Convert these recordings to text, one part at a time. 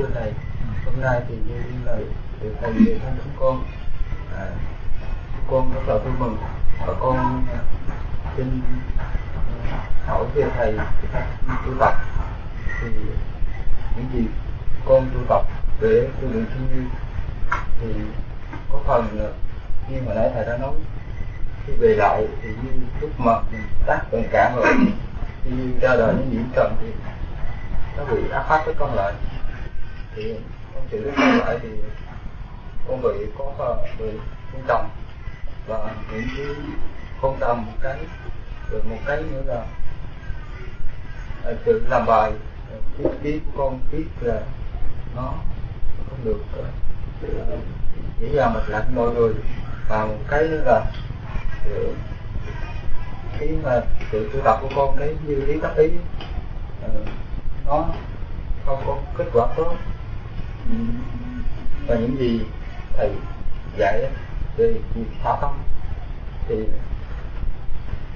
thưa thầy hôm nay thì như lời từ thầy về thăm chúng con à, con rất là vui mừng. Và con à, xin à, hỏi về thầy tu tập. Thì những gì con tu tập để tu luyện thiên nhiên thì có phần à, như mà nãy thầy đã nói khi về lại thì như lúc mà mình tác tình cảm rồi khi ra đời những nhiễm trần thì nó bị áp phát với con lại thì con chỉ với lại thì con bị có bị con tầm. Và những cái con tầm một cái rồi một cái nữa là à, tự làm bài. Cái trí của con biết là nó không được uh, dễ dàng mạch lạc mọi người. Và một cái nữa là uh, cái mà sự tu tập của con cái như lý tác ý uh, nó không có kết quả tốt và những gì thầy dạy về việc thả tâm thì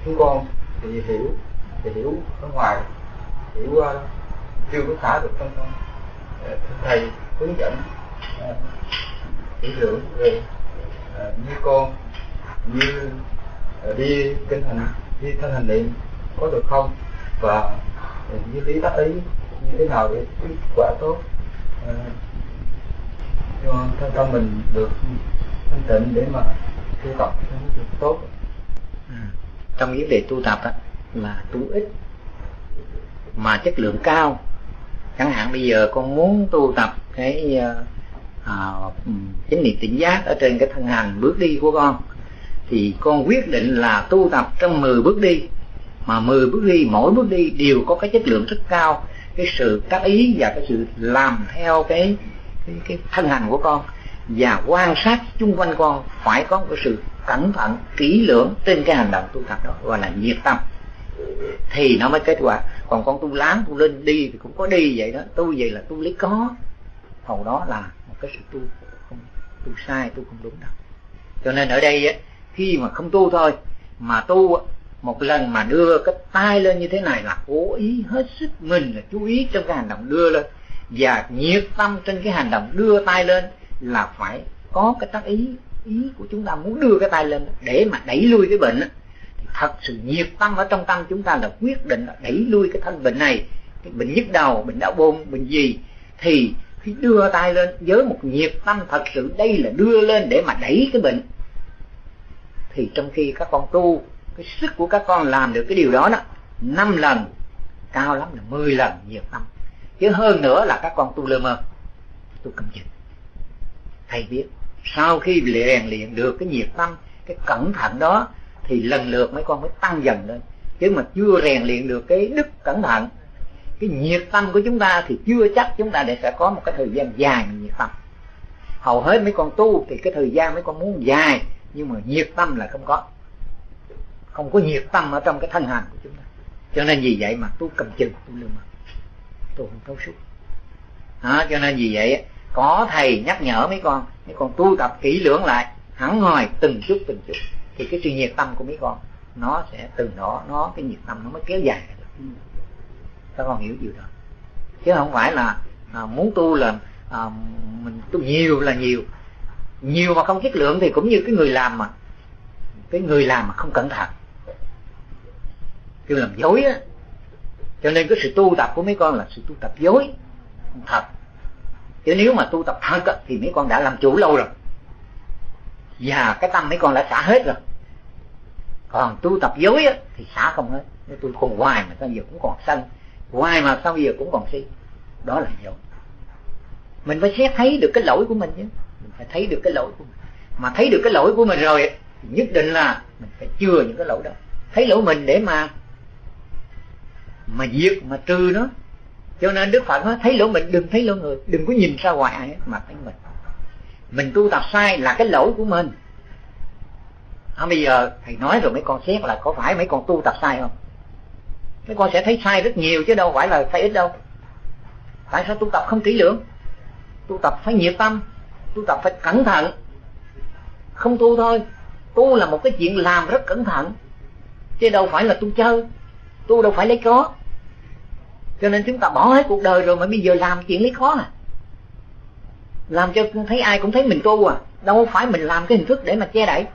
chúng con thì hiểu thì hiểu ở ngoài hiểu uh, chưa có thả được trong con ờ, thầy hướng dẫn ờ, uh, kỹ lưỡng về uh, như con như uh, đi kinh hành đi thân hành niệm có được không? Và như lý tác ý như thế nào để kết quả tốt? Uh, cho thân tâm mình được thanh tịnh để mà tu tập được tốt. À, trong vấn đề tu tập á, là tu ít mà chất lượng cao. Chẳng hạn bây giờ con muốn tu tập cái ờ, à, chánh niệm tỉnh giác ở trên cái thân hành bước đi của con thì con quyết định là tu tập trong 10 bước đi. Mà 10 bước đi mỗi bước đi đều có cái chất lượng rất cao. Cái sự tác ý và cái sự làm theo cái cái, cái thân hành của con và quan sát chung quanh con phải có một sự cẩn thận kỹ lưỡng trên cái hành động tu tập đó gọi là nhiệt tâm. Thì nó mới kết quả. Còn con tu láng tu lên đi thì cũng có đi vậy đó. Tu vậy là tu lấy có. Hầu đó là một cái sự tu không tu sai tu không đúng đâu. Cho nên ở đây ấy khi mà không tu thôi mà tu một lần mà đưa cái tay lên như thế này là cố ý hết sức mình là chú ý trong cái hành động đưa lên và nhiệt tâm trên cái hành động đưa tay lên là phải có cái tác ý ý của chúng ta muốn đưa cái tay lên để mà đẩy lui cái bệnh thì thật sự nhiệt tâm ở trong tâm chúng ta là quyết định là đẩy lui cái thân bệnh này, cái bệnh nhức đầu, bệnh đau bụng, bệnh gì. Thì khi đưa tay lên, với một nhiệt tâm thật sự đây là đưa lên để mà đẩy cái bệnh, thì trong khi các con tu, cái sức của các con làm được cái điều đó đó, năm lần, cao lắm là 10 lần nhiệt tâm chứ hơn nữa là các con tu lơ mơ. Tu cầm chừng. Thầy biết, sau khi rèn luyện được cái nhiệt tâm, cái cẩn thận đó, thì lần lượt mấy con mới tăng dần lên. Chứ mà chưa rèn luyện được cái đức cẩn thận, cái nhiệt tâm của chúng ta thì chưa chắc chúng ta để sẽ có một cái thời gian dài nhiệt tâm. Hầu hết mấy con tu thì cái thời gian mấy con muốn dài, nhưng mà nhiệt tâm là không có. Không có nhiệt tâm ở trong cái thân hành của chúng ta. Cho nên vì vậy mà tu cầm chừng, tu lương tôi không thấu suốt. À, cho nên vì vậy có thầy nhắc nhở mấy con mấy con tu tập kỹ lưỡng lại hẳn hồi từng chút từng chút thì cái sự nhiệt tâm của mấy con nó sẽ từ đó nó cái nhiệt tâm nó mới kéo dài. Được các con hiểu điều đó. Chứ không phải là à, muốn tu là à, mình tu nhiều là nhiều. Nhiều mà không chất lượng thì cũng như cái người làm mà. Cái người làm mà không cẩn thận. Kêu làm dối á cho nên cái sự tu tập của mấy con là sự tu tập dối không thật. Chứ nếu mà tu tập thật thì mấy con đã làm chủ lâu rồi. Và cái tâm mấy con đã xả hết rồi. Còn tu tập dối á, thì xả không hết. Nếu tôi còn hoài mà sao giờ cũng còn sân hoài mà sao giờ cũng còn si. Đó là dối. Mình phải xét thấy được cái lỗi của mình chứ mình phải thấy được cái lỗi của mình. Mà thấy được cái lỗi của mình rồi thì nhất định là mình phải chừa những cái lỗi đó. Thấy lỗi mình để mà mà diệt mà trừ nó. Cho nên đức phật nói thấy lỗi mình đừng thấy lỗi người đừng có nhìn ra ngoài ai mà thấy mình. Mình tu tập sai là cái lỗi của mình. À, bây giờ thầy nói rồi mấy con xét là có phải mấy con tu tập sai không? Mấy con sẽ thấy sai rất nhiều chứ đâu phải là sai ít đâu. Tại sao tu tập không kỹ lưỡng? Tu tập phải nhiệt tâm tu tập phải cẩn thận. Không tu thôi tu là một cái chuyện làm rất cẩn thận chứ đâu phải là tu chơi tôi đâu phải lấy có cho nên chúng ta bỏ hết cuộc đời rồi mà bây giờ làm chuyện lấy khó à. Làm cho thấy ai cũng thấy mình tu à. Đâu phải mình làm cái hình thức để mà che đậy.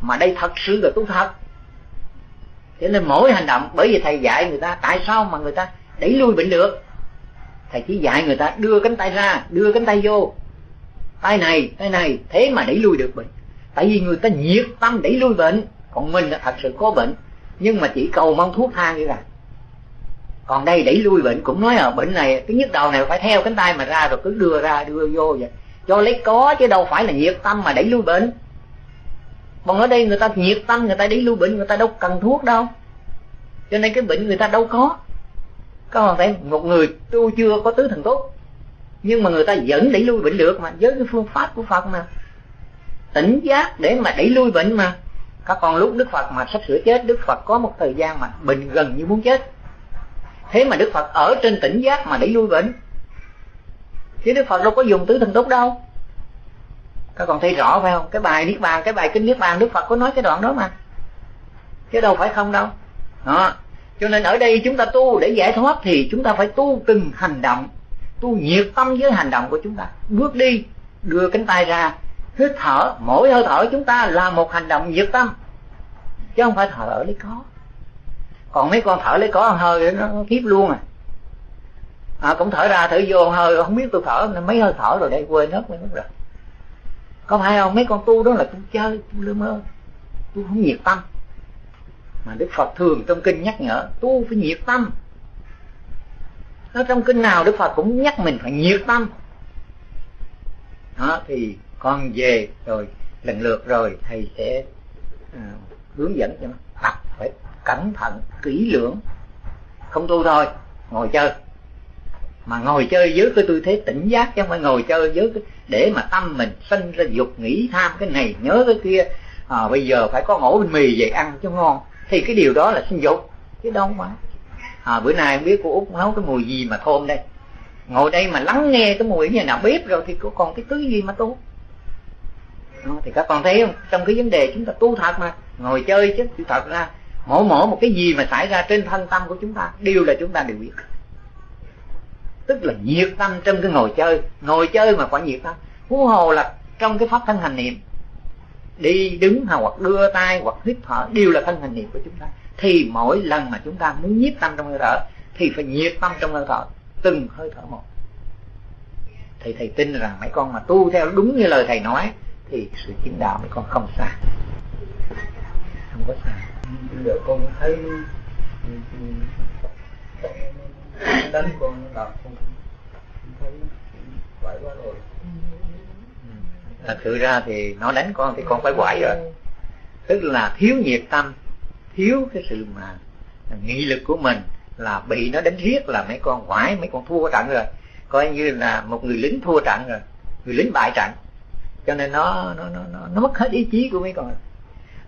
Mà đây thật sự là tu thật. Cho nên mỗi hành động, bởi vì thầy dạy người ta, tại sao mà người ta đẩy lui bệnh được? Thầy chỉ dạy người ta đưa cánh tay ra, đưa cánh tay vô. Tay này tay này, thế mà đẩy lui được bệnh. Tại vì người ta nhiệt tâm đẩy lui bệnh, còn mình là thật sự có bệnh nhưng mà chỉ cầu mong thuốc thang như vậy còn đây đẩy lui bệnh cũng nói là bệnh này, cái nhức đầu này phải theo cánh tay mà ra rồi cứ đưa ra, đưa vô vậy. Cho lấy có chứ đâu phải là nhiệt tâm mà đẩy lui bệnh. Còn ở đây người ta nhiệt tâm, người ta đẩy lui bệnh, người ta đâu cần thuốc đâu. Cho nên cái bệnh người ta đâu có. Có phải một người tu chưa có tứ thần tốt. Nhưng mà người ta vẫn đẩy lui bệnh được mà, với cái phương pháp của phật mà. Tỉnh giác để mà đẩy lui bệnh mà các con lúc đức phật mà sắp sửa chết, đức phật có một thời gian mà bệnh gần như muốn chết. Thế mà đức phật ở trên tỉnh giác mà để lui bệnh chứ đức phật đâu có dùng tứ thần tốt đâu. Các con thấy rõ phải không? Cái bài niết bàn, cái bài kinh niết bàn, đức phật có nói cái đoạn đó mà. Chứ đâu phải không đâu. Đó. Cho nên ở đây chúng ta tu để giải thoát thì chúng ta phải tu từng hành động, tu nhiệt tâm với hành động của chúng ta. Bước đi, đưa cánh tay ra hít thở, mỗi hơi thở chúng ta là một hành động nhiệt tâm. Chứ không phải thở lấy có. Còn mấy con thở lấy có hơi nó kiếp luôn à. À cũng thở ra, thở vô hơi, không biết tôi thở mấy hơi thở rồi đây, quên hết, quên mất rồi. Có phải không? Mấy con tu đó là tu chơi, tu lơ mơ, tu không nhiệt tâm. Mà đức phật thường trong kinh nhắc nhở, tu phải nhiệt tâm. Nó trong kinh nào đức phật cũng nhắc mình phải nhiệt tâm. Đó, thì con về rồi lần lượt rồi thầy sẽ à, hướng dẫn cho nó tập phải cẩn thận kỹ lưỡng. Không tu thôi ngồi chơi. Mà ngồi chơi dưới cái tư thế tỉnh giác chứ không phải ngồi chơi dưới cái để mà tâm mình sinh ra dục nghĩ tham cái này nhớ cái kia. À, bây giờ phải có ổ bánh mì về ăn cho ngon. Thì cái điều đó là sinh dục chứ đâu mà. À, bữa nay không biết cô út nấu cái mùi gì mà thơm đây. Ngồi đây mà lắng nghe cái mùi như nào bếp rồi thì có còn cái thứ gì mà tu đó, thì các con thấy không? Trong cái vấn đề chúng ta tu thật mà ngồi chơi chứ thật ra mỗi mỗi một cái gì mà xảy ra trên thân tâm của chúng ta đều là chúng ta đều biết. Tức là nhiệt tâm trong cái ngồi chơi ngồi chơi mà quả nhiệt tâm. Huống hồ là trong cái pháp thân hành niệm đi đứng hoặc đưa tay hoặc hít thở đều là thân hành niệm của chúng ta. Thì mỗi lần mà chúng ta muốn nhiếp tâm trong hơi thở thì phải nhiệt tâm trong hơi thở từng hơi thở một. Thì thầy tin rằng mấy con mà tu theo đúng như lời thầy nói thì sự chính đạo mấy con không xa không có xa bây giờ con thấy ừ, ừ, đánh con làm, con thấy quậy quá rồi. Ừ. À, Thật sự ra thì nó đánh con thì con phải quải rồi. Tức là thiếu nhiệt tâm thiếu cái sự mà nghị lực của mình là bị nó đánh riết là mấy con quải mấy con thua trận rồi. Coi như là một người lính thua trận rồi. Người lính bại trận cho nên nó nó nó nó, nó mất hết ý chí của mấy con.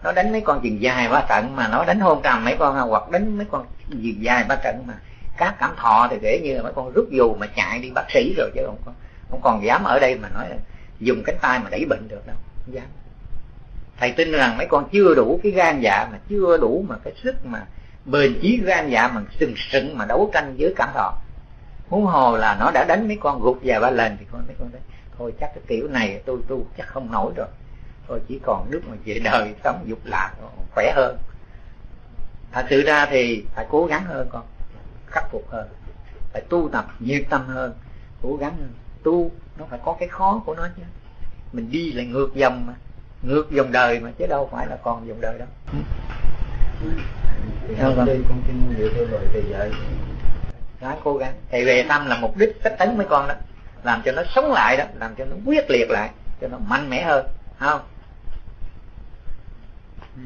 Nó đánh mấy con chừng dài ba trận mà nó đánh hôn trầm mấy con hoặc đánh mấy con chừng dài ba trận mà. Các cảm thọ thì kể như là mấy con rút dù mà chạy đi bác sĩ rồi chứ không không còn dám ở đây mà nói là dùng cánh tay mà đẩy bệnh được đâu không dám. Thầy tin rằng mấy con chưa đủ cái gan dạ mà chưa đủ mà cái sức mà bền chí gan dạ mà sừng sững mà đấu tranh với cảm thọ. Huống hồ là nó đã đánh mấy con gục vài ba lần thì con mấy con đấy thôi chắc cái kiểu này tôi tu chắc không nổi rồi. Thôi chỉ còn nước mà về đời sống dục lạc khỏe hơn. Thật sự ra thì phải cố gắng hơn con khắc phục hơn. Phải tu tập nhiệt tâm hơn cố gắng hơn. Tu nó phải có cái khó của nó chứ. Mình đi lại ngược dòng mà ngược dòng đời mà chứ đâu phải là còn dòng đời đâu. Con đi con tin dựa theo lời thầy dạy. Ráng cố gắng. Thầy về tâm là mục đích cách tấn mấy con đó làm cho nó sống lại đó, làm cho nó quyết liệt lại, cho nó mạnh mẽ hơn không. Ừ.